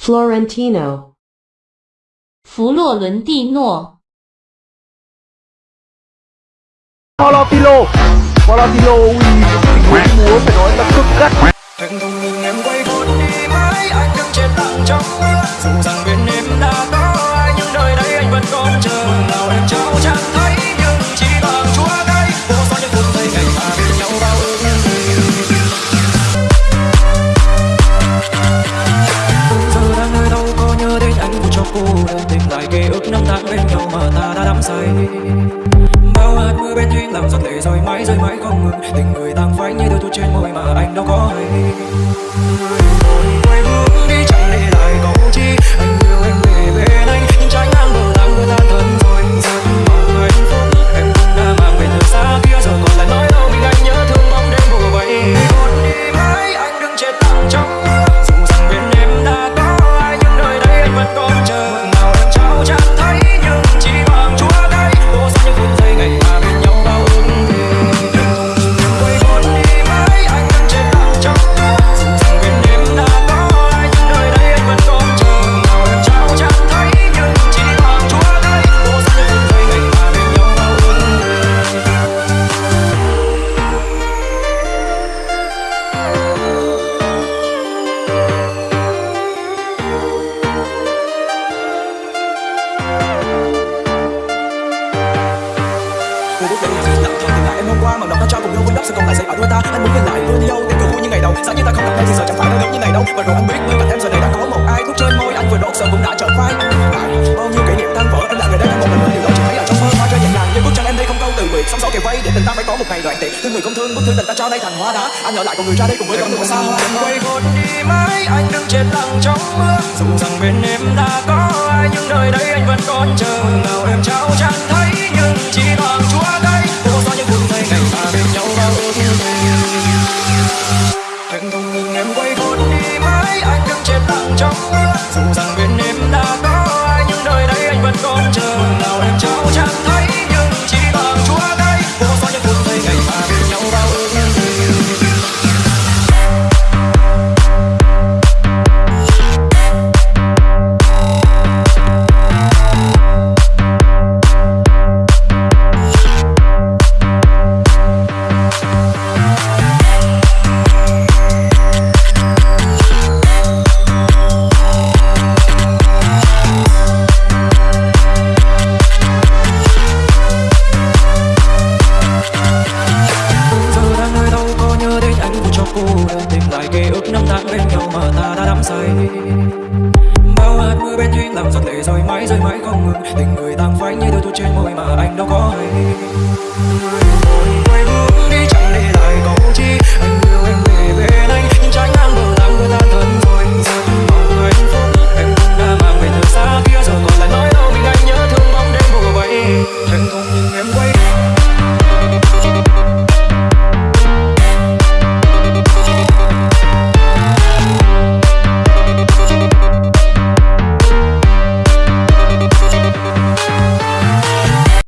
Florentino, 弗洛伦蒂诺， Valentino Valentino ui Đắm say. Bao hạt mưa bên duyên làm giọt lệ rơi mãi rơi mãi không ngừng. Tình người tăng phai như đôi thu trên môi mà anh đâu có hay. Người quay bước đi chẳng hôm qua mà đọc ta cho cùng nhau với đắp sự còn lại sẽ ở đôi ta. Anh muốn nhìn lại đôi yêu tiếng cười vui như ngày đầu. Giá như ta không gặp em thì giờ chẳng phải đâu giống như này đâu. Và rồi anh biết bên cạnh em giờ này đã có một ai thuốc trên môi. Anh vừa đốt sợ cũng đã trở phai bao nhiêu kỷ niệm tan vỡ, em là người đây. Một lần nữa điều đó chỉ thấy là trong mơ hoa rơi nhẹ nhàng. Nhưng bước tranh em đây không câu từ biệt sóng gió kề vây để tình ta phải có một ngày đoạn tiệt thương người không thương bức thư tình ta cho đây thành hoa đá. Anh ở lại cùng người ra đây cùng với con đường xa hoa. Quay vụt đi mãi, anh đứng trên lặng trong mưa dù rằng bên em đã có ai, nhưng nơi đây anh vẫn còn chờ. Nào em trao chẳng thấy, nhưng chỉ bằng chúa tay trong mưa dù rằng bên em đã có cô đơn tìm lại ký ức năm tháng bên nhau mà ta đã đắm say. Bao hạt mưa bên duyên làm giọt lệ rơi mãi rơi mãi không ngừng. Tình người tan phai như đôi tu trên môi mà anh đâu có hay.